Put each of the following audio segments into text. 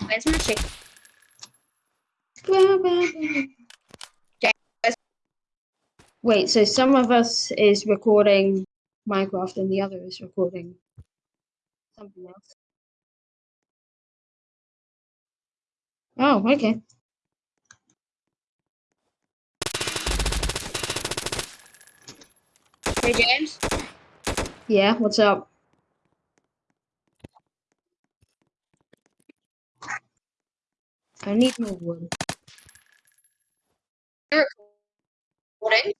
Where's my chicken? Wait, so some of us is recording Minecraft and the other is recording something else. Oh, okay. Hey, James. Yeah, what's up? I need more wood. Recording?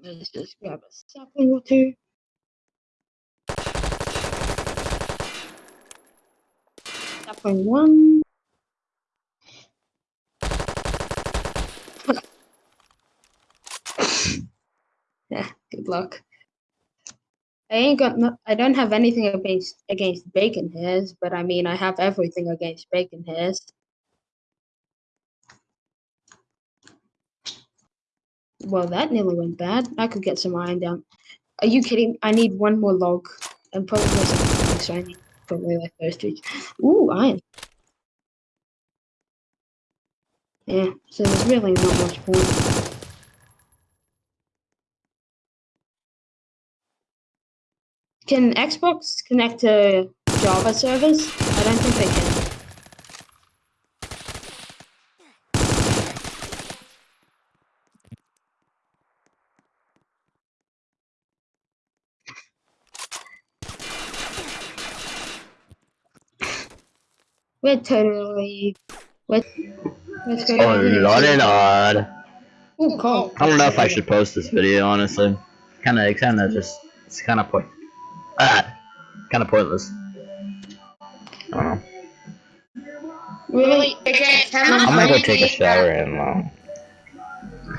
Let's just grab a sapling or two. Sapling one. Yeah, good luck. I ain't got no, I don't have anything against against bacon hairs, but I mean I have everything against bacon hairs. Well, that nearly went bad. I could get some iron down. Are you kidding? I need one more log and probably some so I need probably like two. Ooh, iron. Yeah, so there's really not much point. Can Xbox connect to Java servers? I don't think they can. We're totally. Let's go. Oh, Lord and Lord. Ooh, cool. I don't know if I should post this video, honestly. Kinda, kinda just, it's kinda point, ah, kinda pointless. I don't know. Really? Hey, James, how much I'm gonna go take a shower have? and, um,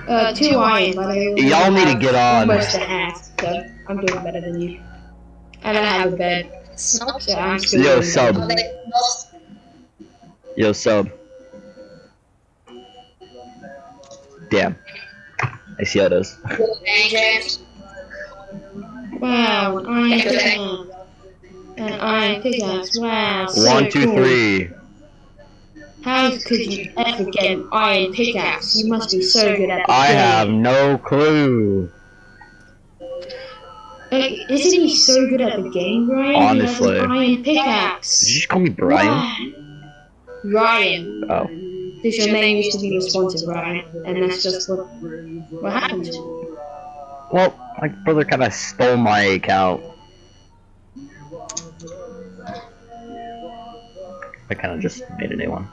Uh, two iron, but I only Y'all need to get on. Almost a half, so I'm doing better than you. And I have a bed, Smoke? so I'm still Yo, sub. better. They- well, yo, sub. Damn. I see how it is. Hey, Wow, an iron pickaxe. An iron pickaxe, wow. so One, two, cool. three. How could you ever get an iron pickaxe? You must be so good at the I game. have no clue. Like, isn't he so good at the game, Ryan? He Honestly. has an iron Did you just call me Brian? Wow. Ryan. Oh. Because your name used to be responsive, Ryan. And that's just what, what happened. Well, my brother kinda stole my account. I kinda just made a new one.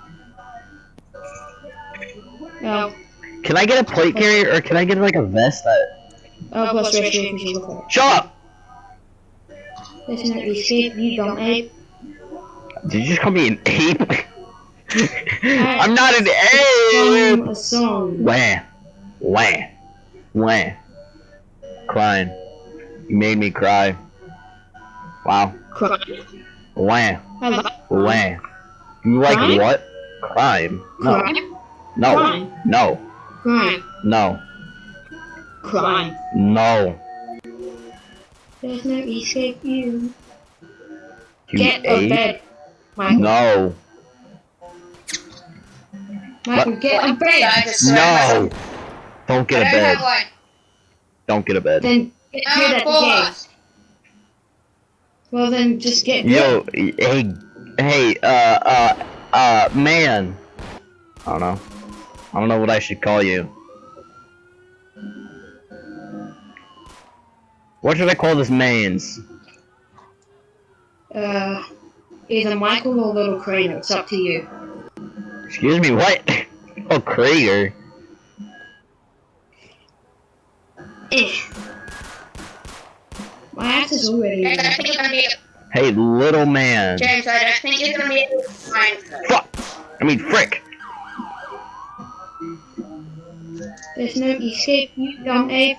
Well, Can I get a plate carrier or can I get like a vest that oh, plus ratio because you look. Shut up! Listen to escape, you dumb ape. Did you just call me an ape? I'm not an ape! Song a song. Wah. Wah. Wah. Crying. You made me cry. Wow. Cry. Wah. I like Wah. You like Crime? what? Crime. No. crime. No. Crime. No. Crime. No. Crime. No. There's no escape you. You Get a ape? bed. Michael. No. Michael, get a I bed. No. Don't get a don't bed. Have one. Don't get a bed. Then get I'm good a at the game. Well, then just get good. Yo, hey, hey, uh, uh, uh, man. I don't know. I don't know what I should call you. What should I call this man's? Uh, either Michael or Little Crane. It's up to you. Excuse me, what? oh, Krager. Eh. My axe is already. James, I think you're gonna be. Hey, little man. James, I don't think you're gonna be able to find her. Fuck! I mean, frick! There's no escape, you dumb ape.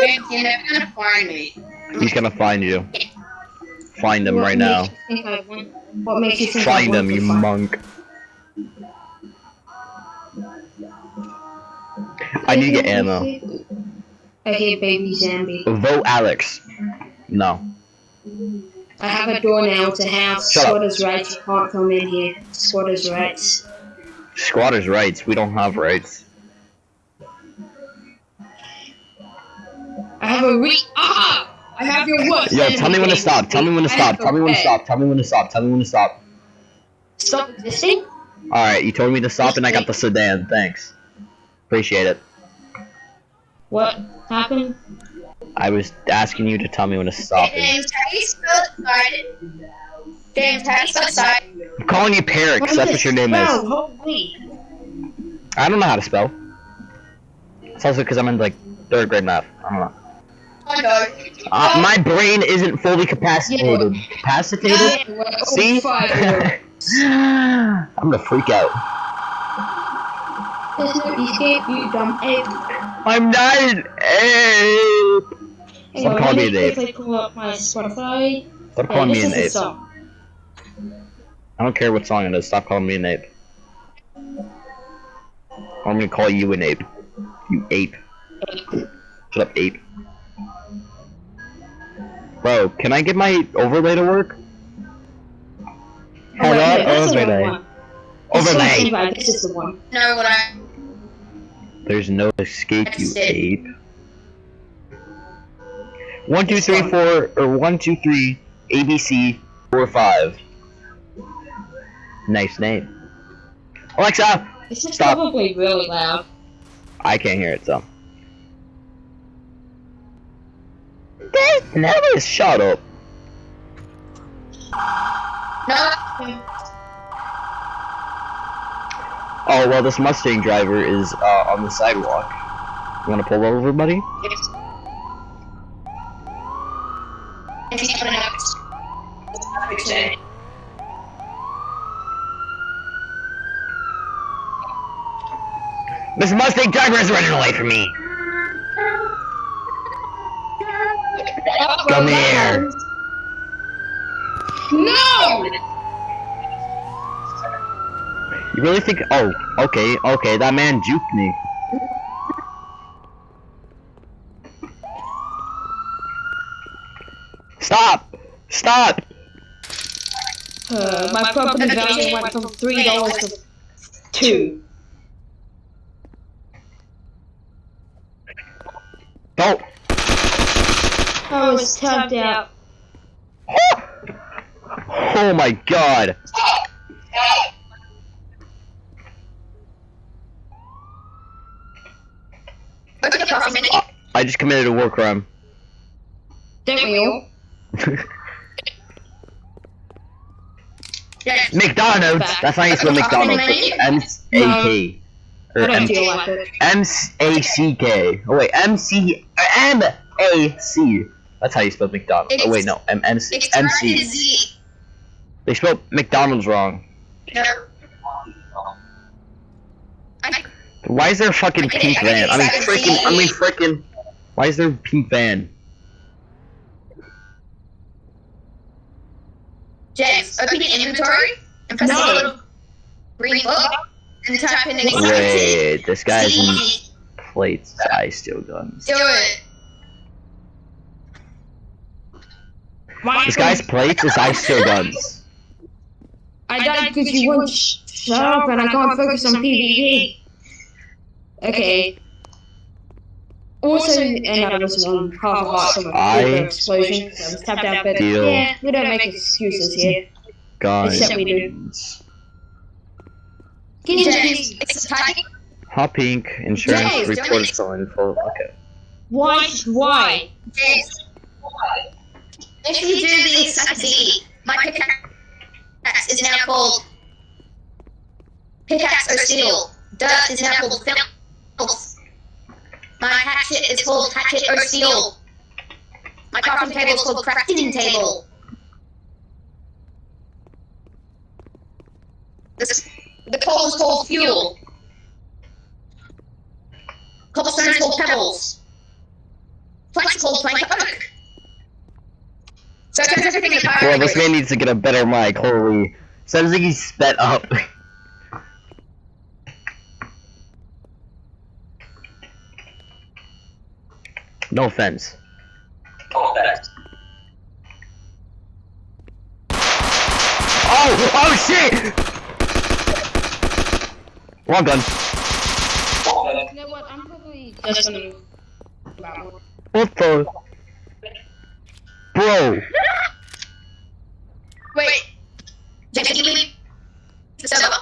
James, you're never gonna find me. He's gonna find you. Find him What right makes now. you think I want- What makes you think I Find him, to you find- monk. I need to get ammo. Okay, baby zombie. Vote Alex. No. I have a door now to house Shut up. squatters' rights. You can't come in here. Squatters' rights. Squatters' rights. We don't have rights. I have a re- Ah! I have your worst Yo, tell me when to stop. Tell me when to stop. Tell me when to stop. Tell me when to stop. Tell me when to stop. Stop existing? Alright, you told me to stop and I got the sedan. Thanks. Appreciate it. What happened? I was asking you to tell me when to stop. it. James, how do you spell excited? James, how do you spell excited? I'm calling you Perix. What is That's it what your name is. Holy. I don't know how to spell. It's also because I'm in like third grade math. I don't know. Oh no. Uh, my brain isn't fully capacitated. Capacitated? Yeah, we're See? I'm gonna freak out. There's no escape, you dumb ape. I'm not an ape. Hang Stop calling me me an ape. quickly pull up my Spotify. Stop calling me this an is the ape. song. I don't care what song it is. Stop calling me an ape. I'm gonna call you an ape. You ape. Shut up, ape. Bro, can I get my overlay to work? Oh, wait, Hello, no, that's the wrong overlay. Overlay. This is the one. No, what I. There's no escape, you it. ape. One, two, three, four, or one, two, three, ABC, four, five. Nice name. Alexa! This is Stop. probably really loud. I can't hear it, so. Never shut up. No. Oh, well, this Mustang driver is uh, on the sidewalk. You wanna pull over, buddy? Yes. This Mustang driver is running away from me! Come here! No! You really think? Oh, okay, okay. That man juked me. Stop! Stop! Uh, my property value went from three dollars to two. Don't! I was tapped out. Oh my god! Okay, for a minute. I just committed a war crime. Don't we? Yes. McDonald's! That's how you spell McDonald's. M-A-K. Or I don't M- feel like it. M-A-C-K. Oh wait, M-C... M-A-C. That's how you spell McDonald's. Oh wait, no. M-M-C. It's M-C. started Z. They spelled McDonald's wrong. No. I, Why is there a fucking I get it, pink I van? I mean, freaking. I mean, freaking. Why is there a pink van? James, open your inventory and press No. the little green book and type in excited. Wait, this guy's in plates. I steal guns. Do it. This guy's plates is I steal guns. I died because you won't sh- shut up and I can't focus on PvP. Okay. Also, and I was on half a heart from a I- explosion, so I was tapped out, but Deal. yeah, we don't make excuses here. Guns. Except we do. Can you James, just. Hot pink insurance James, don't report make- is. Okay. why, why? James. If you do the exact my pickaxe is now called Pickaxe or Steel. Dirt is now called Filth. My hatchet is called Hatchet or Steel. My crafting table is called Crafting Table. This, the coal is called Fuel. Cobblestone is called Pebbles. Plank is called Plank Oak. So it turns everything into Well, this man needs to get a better mic. Holy. Sounds like he's sped up. No offense. Oh! Oh shit! Wrong gun. You know what? I'm probably just gonna. What the? Bro. Wait. Did you leave the server?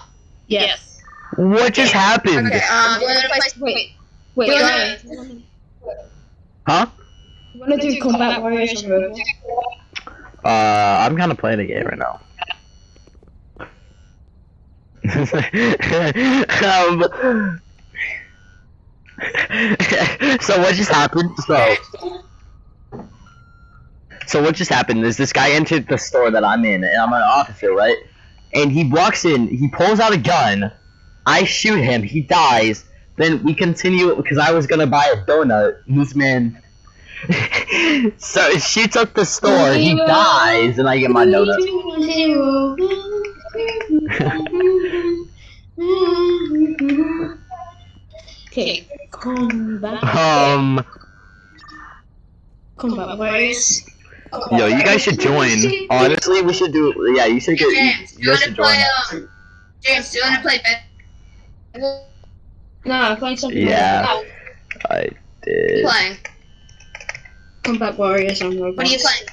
Yes. What just happened? Okay, um, you wanna play? Wait. Wait. You Ryan, Huh? You wanna do combat warriors Roblox? Uh, I'm kind of playing a game right now. um, so what just happened? So, so what just happened is this guy entered the store that I'm in, and I'm an officer, right? And he walks in, he pulls out a gun, I shoot him, he dies. Then we continue because I was gonna buy a donut. and This man, so it shoots up the store, he dies, and I get my donut. okay, combat. Um, Combat warriors. yo, you guys should join. Honestly, we should do. Yeah, you should get. James, You you guys wanna should join. um, James, do you wanna play Ben? No, I'm playing something Yeah. like I What are you did. playing? combat warriors on Roblox. What are you playing?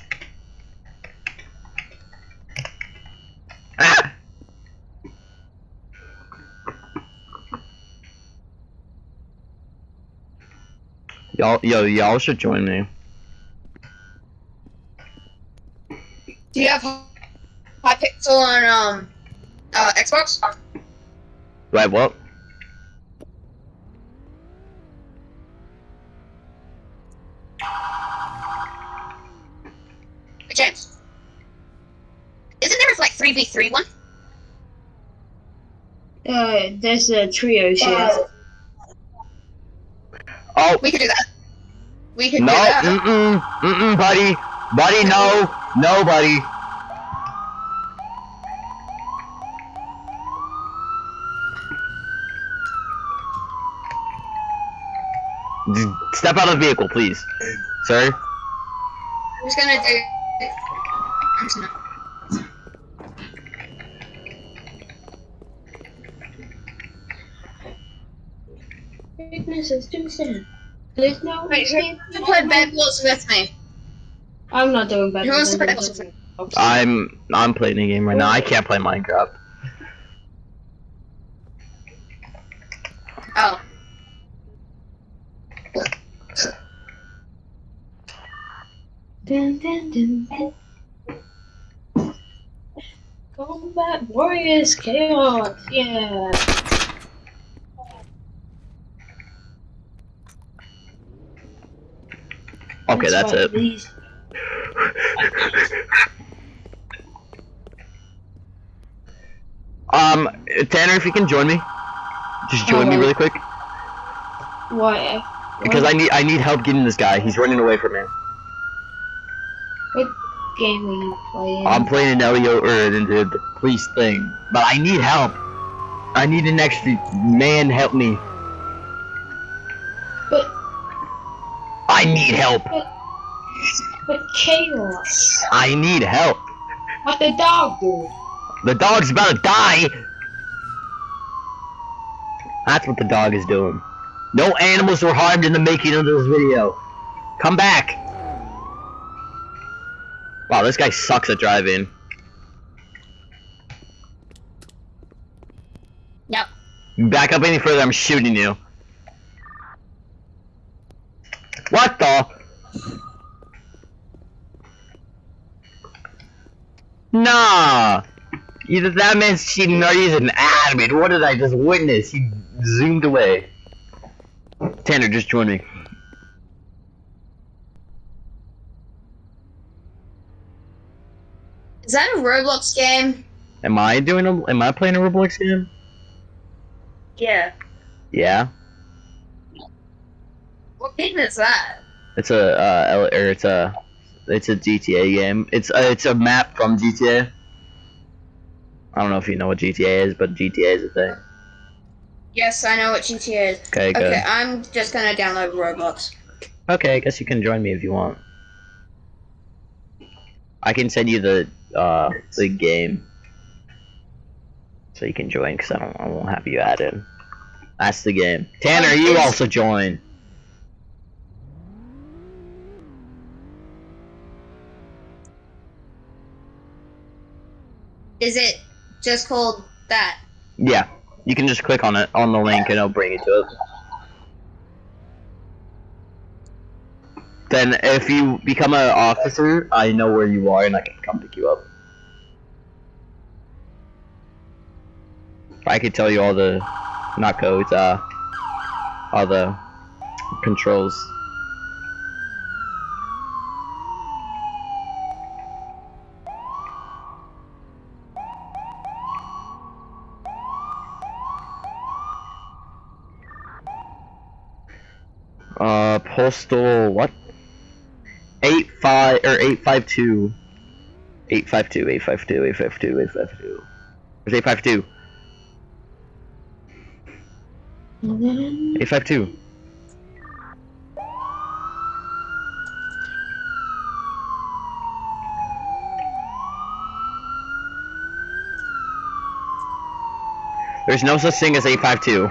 Ah! Y'all, yo, y'all should join me. Do you have Hypixel on, um, uh, Xbox? Right, what? James. Isn't there like 3v3 one? Uh, there's a trio shit. Oh, We could do that. We could no, do that. No, mm-mm, mm-mm, buddy. Buddy, no. No, buddy. Step out of the vehicle, please. Sir? I'm just gonna do. I'm just gonna. Weakness is too. There's no Wait, escape. who played Bed Wars with me? I'm not doing better. Who wants to play this. Bad I'm I'm playing a game right now. I can't play Minecraft. Oh. Dun, dun, dun, dun. Combat Warriors Chaos, yeah. Okay, that's it. Um, Tanner, if you can join me, just join me really quick Why? because I need I need help getting this guy. He's running away from me. What game are you playing? I'm playing an Elio or the police thing, but I need help. I need an extra man help me. But I need help. but chaos. I need help. What the dog do? The dog's about to die. That's what the dog is doing. No animals were harmed in the making of this video. Come back. Wow, this guy sucks at driving. Yep. Back up any further, I'm shooting you. What the? Nah. Either that man's cheating or he's an admin. What did I just witness? He zoomed away. Tanner, just join me. Is that a Roblox game? Am I doing a? Am I playing a Roblox game? Yeah. Yeah. What game is that? It's a uh, L- or it's a it's a GTA game. It's uh, it's a map from GTA. I don't know if you know what GTA is, but GTA is a thing. Yes, I know what GTA is. Okay, good. Okay, I'm just gonna download Roblox. Okay, I guess you can join me if you want. I can send you the uh the game, so you can join. Cause I don't, I won't have you added. That's the game. Tanner, you also join. Is it just called that? Yeah, you can just click on it on the link and it'll bring you to it. Then, if you become an officer, I know where you are and I can come pick you up. I could tell you all the, not codes, uh, all the controls. Uh, postal what? Eight five or eight five two. Eight five two. Eight five two. Eight five two. Eight five two. Eight five two? Eight five two. There's no such thing as eight five two.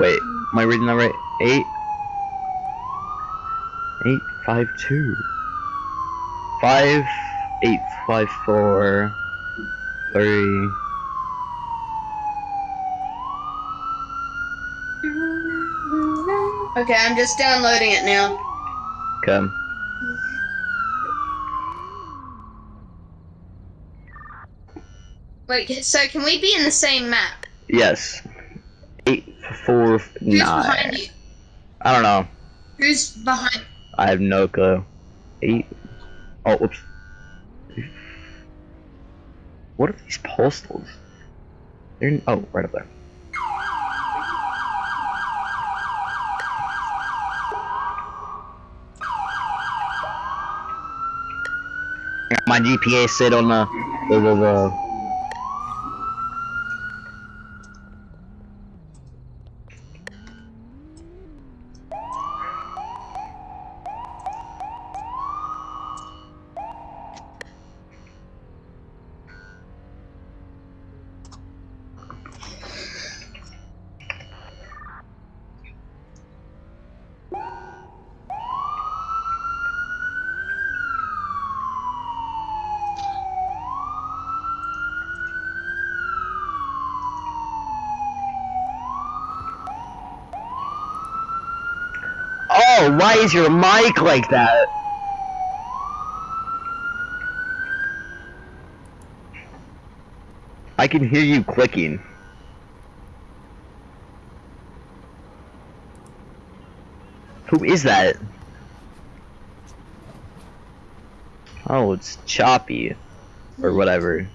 Wait, am I reading that right? Eight. Eight five two. Five eight five four three. Okay, I'm just downloading it now. Okay. Wait, so can we be in the same map? Yes. Eight four Who's nine. behind you? I don't know. Who's behind? I have no clue. Eight. Oh, whoops. What are these postals? They're in, oh, right up there. My GPA sit on the the the. the oh, why is your mic like that? I can hear you clicking. Who is that? Oh, it's Choppy. Or whatever.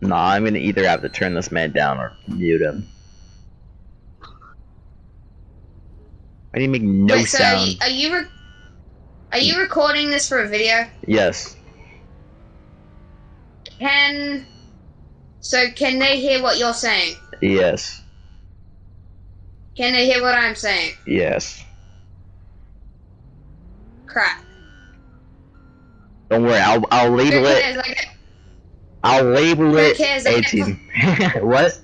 Nah, I'm gonna either have to turn this man down or mute him. I didn't make no Wait, so are you, are you re- are you recording this for a video? Yes. Can so can they hear what you're saying? Yes. Can they hear what I'm saying? Yes. Crap. Don't worry, I'll I'll label it cares? I get, I'll label Who it cares? I 18. what?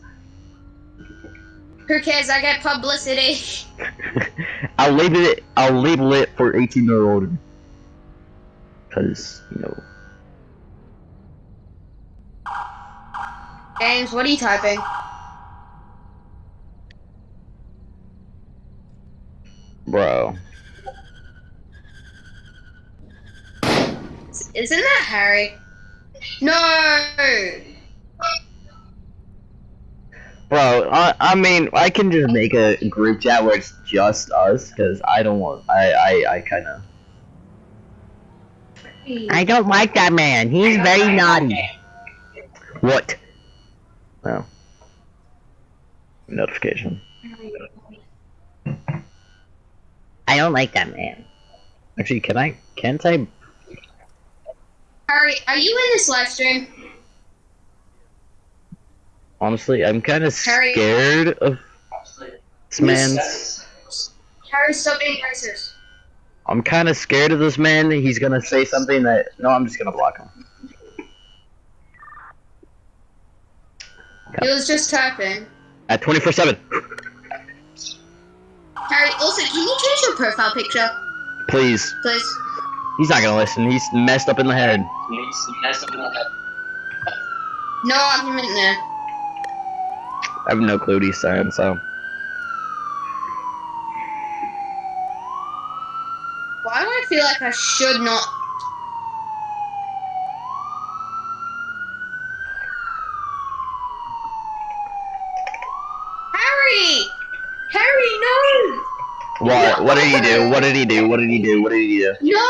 Who cares? I get publicity. I'll label it I'll label it for 18 year older. Cause, you know. James, what are you typing? Bro. Isn't that Harry? No. Bro, I, I mean, I can just make a group chat where it's just us, because I don't want, I, I, I kind of. I don't like that man. He's very naughty. What? Oh. Notification. I don't like that man. Actually, can I, can't I? Harry, are you in this live stream? Honestly, I'm kind of scared of this man's Harry, stop being racist. I'm kind of scared of this man. He's gonna say something that. No, I'm just gonna block him. He was just typing. At 24 7. Harry, also, can you change your profile picture, Please. please? He's not gonna listen. He's messed up in the head. No argument there. I have no clue what he's saying, so. Why do I feel like I should not? Harry! Harry, no! What? What did he do? What did he do? What did he do? What did he do? No!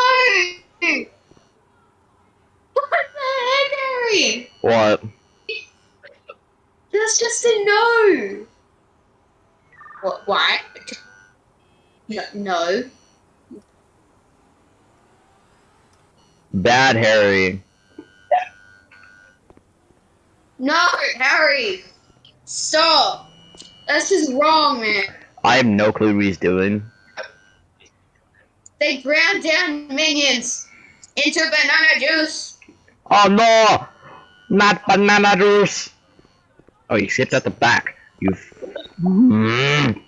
What the heck, Harry? What? That's just a no. What? Why? No. Bad Harry. No, Harry! Stop! That's just wrong, man. I have no clue what he's doing. They ground down minions into banana juice. Oh no! Not banana juice! Oh, you skipped at the back. You. Mm.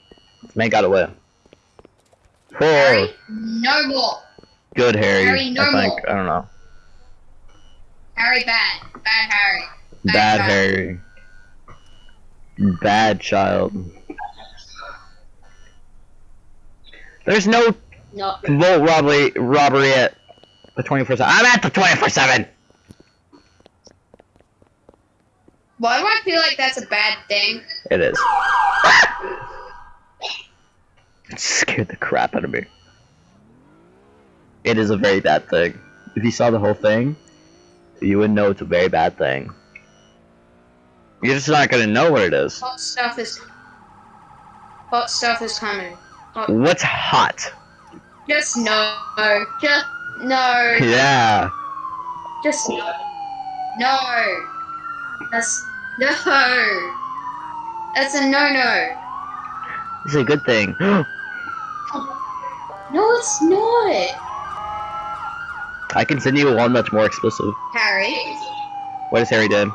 Man got away. Oh, Harry, no more. good Harry. Harry, no I think. more. I don't know. Harry, bad. Bad Harry. Bad child. Harry. Bad child. There's no No. vault robbery robbery at the 24 7. I'm at the 24 7! Why do I feel like that's a bad thing? It is. It scared the crap out of me. It is a very bad thing. If you saw the whole thing, you would know it's a very bad thing. You're just not gonna know what it is. Hot stuff is. Hot stuff is coming. What's hot? Just no. Just no. Yeah. Just no. No. That's no. That's a no no. It's a good thing. No, it's not. I can send you one that's more explicit. Harry. What does Harry do?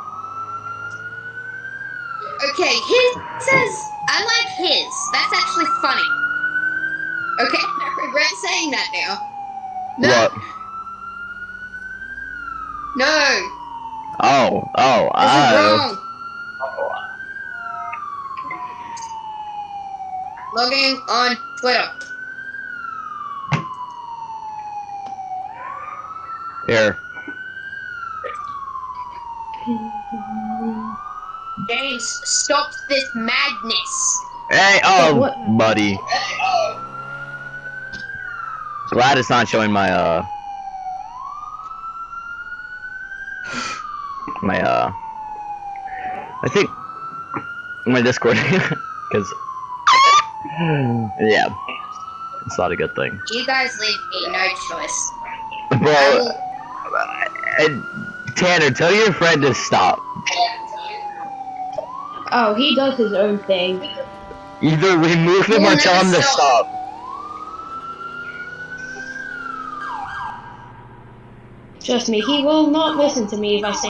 Okay, his says I like his. That's actually funny. Okay, I regret saying that now. No. What? No. Oh, oh, This is oh. wrong. Logging on Twitter. Here. James, stop this madness. Hey, oh, what? buddy. Glad it's not showing my, uh... My, uh... I think... My Discord. Because... yeah. It's not a good thing. You guys leave me no choice. I Bro, will uh, Tanner, tell your friend to stop. Oh, he does his own thing. Either remove him or tell him to stop. stop. Trust me, he will not listen to me if I say.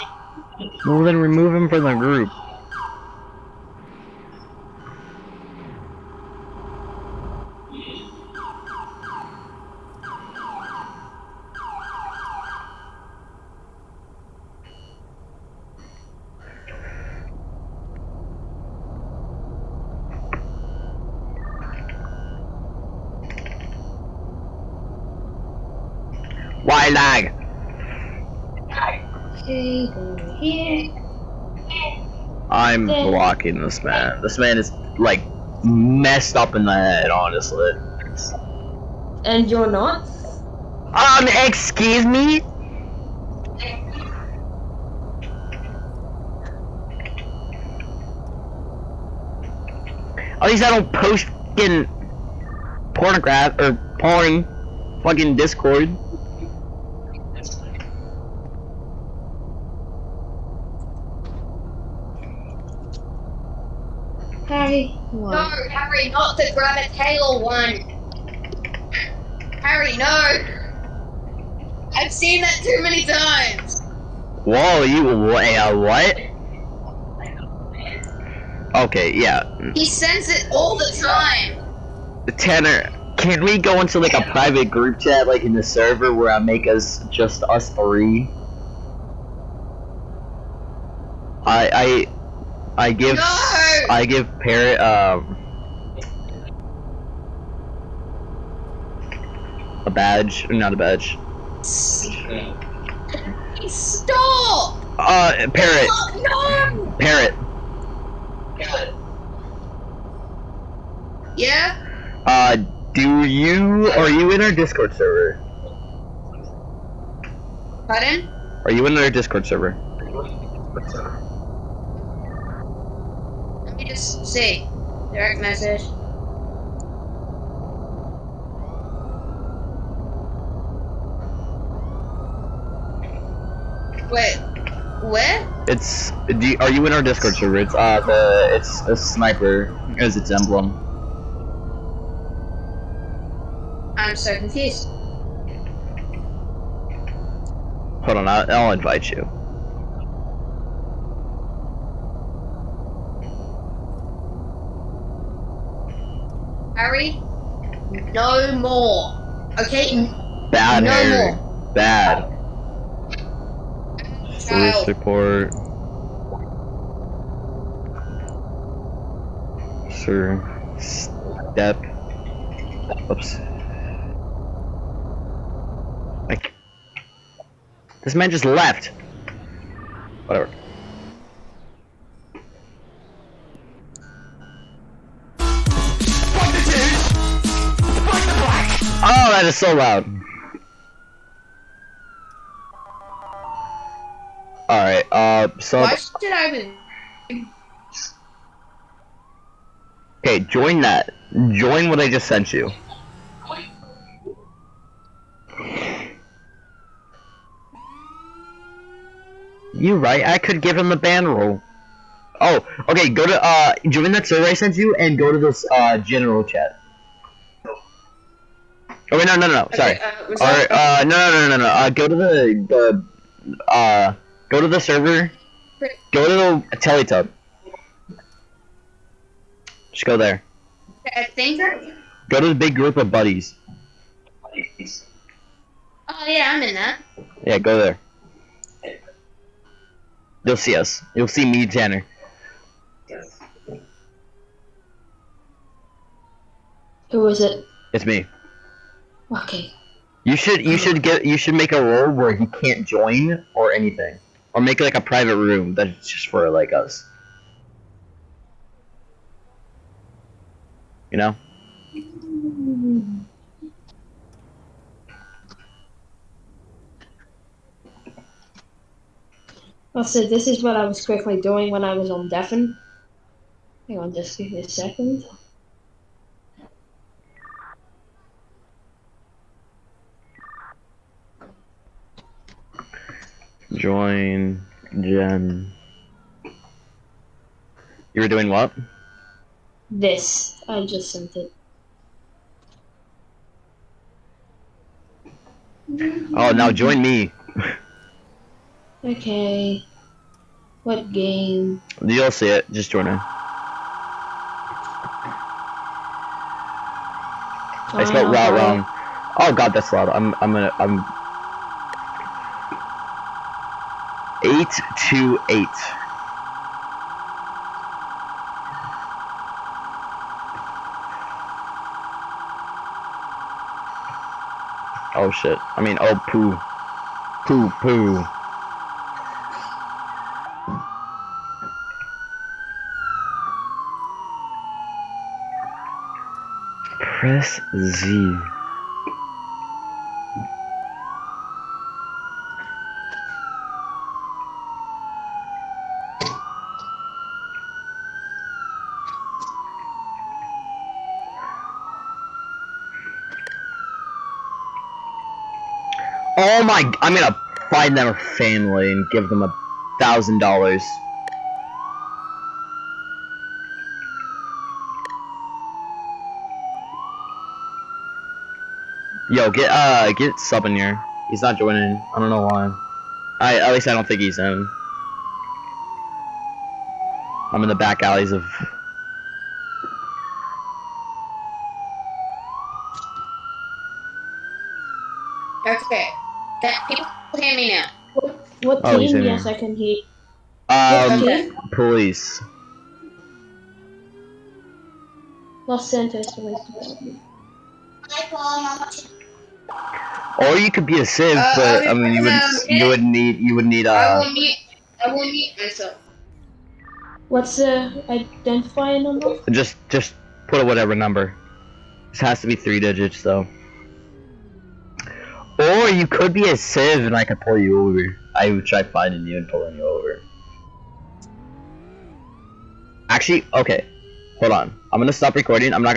Well, then remove him from the group. Why lag? Okay, go here. I'm Then- blocking this man. This man is like messed up in the head, honestly. And you're not? Um, excuse me? At least I don't post fucking pornograph or porn fucking Discord. Harry, No, what? Harry, not the grab a tail one. Harry, no. I've seen that too many times. Whoa, you wait, uh, what? Okay, yeah. He sends it all the time. Tanner, can we go into like a private group chat, like in the server, where I make us just us three? I I I give No! I give Parrot um a badge, not a badge. Stop! Uh, Parrot, No! Parrot. Yeah? Uh, do you are you in our Discord server? Pardon? Are you in our Discord server? Let me just see. Direct message. Wait, what? It's you, are you in our Discord server? It's uh the it's a sniper as its emblem. I'm so confused. Hold on, I'll, I'll invite you. Harry, no more. Okay? Bad No Harry. Bad. Police report. Sir. Step. Oops. Like. This man just left. Whatever. Oh, that is so loud. Alright, uh, so. Why should I even... Okay, join that. Join what I just sent you. You right, I could give him the ban role. Oh, okay, go to, uh, join that survey I sent you and go to this, uh, general chat. Oh, wait, no, no, no, sorry. Okay, uh, Alright, uh, no, no, no, no, no, uh, go to the, the, uh, go to the server, go to the Teletub. Just go there. I think... Go to the big group of buddies. buddies. Oh yeah, I'm in that. Yeah, go there. You'll see us. You'll see me, Tanner. Who is it? It's me. Okay. You should you should get you should make a role where he can't join or anything, or make like a private room that's just for like us. You know? Also, this is what I was quickly doing when I was on Deafen. Hang on, just a second. Join Jen. You were doing what? This. I just sent it. Oh, now join me. Okay. What game? You'll see it. Just join in. I spelled route wrong. Oh god, that's loud. I'm I'm gonna I'm eight two eight. Oh shit. I mean oh poo. Poo poo. Press Z. Oh my! I'm gonna find them a family and give them a thousand dollars. Yo, get uh get sub in here. He's not joining. I don't know why. I at least I don't think he's in. I'm in the back alleys of Okay. That people hear me now. What Oh, team? in Yes, there. I can hear. um What team? police. Los Santos Police Or you could be a civ, Uh, but I I mean you would you would need you would need I uh will mute. I will mute myself. What's the identifying number? just just put a whatever number. This has to be three digits though. Or you could be a civ and I could pull you over. I would try finding you and pulling you over. Actually, okay. Hold on. I'm gonna stop recording. I'm not gonna